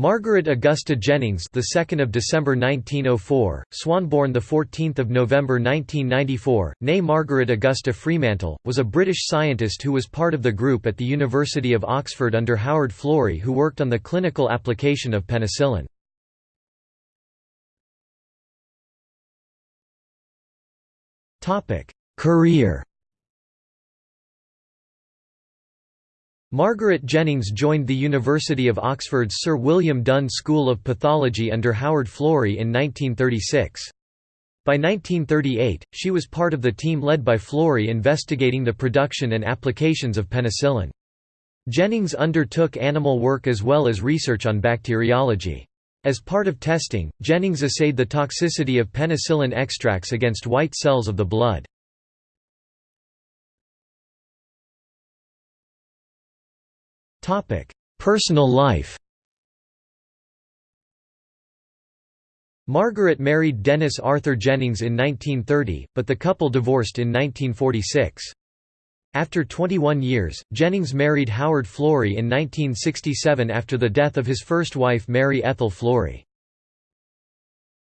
Margaret Augusta Jennings, the 2nd of December 1904, Swanborn, the 14th of November 1994, née Margaret Augusta Fremantle, was a British scientist who was part of the group at the University of Oxford under Howard Florey who worked on the clinical application of penicillin. Topic: Career Margaret Jennings joined the University of Oxford's Sir William Dunn School of Pathology under Howard Florey in 1936. By 1938, she was part of the team led by Florey investigating the production and applications of penicillin. Jennings undertook animal work as well as research on bacteriology. As part of testing, Jennings assayed the toxicity of penicillin extracts against white cells of the blood. Personal life Margaret married Denys Arthur Jennings in 1930, but the couple divorced in 1946. After 21 years, Jennings married Howard Florey in 1967 after the death of his first wife Mary Ethel Florey.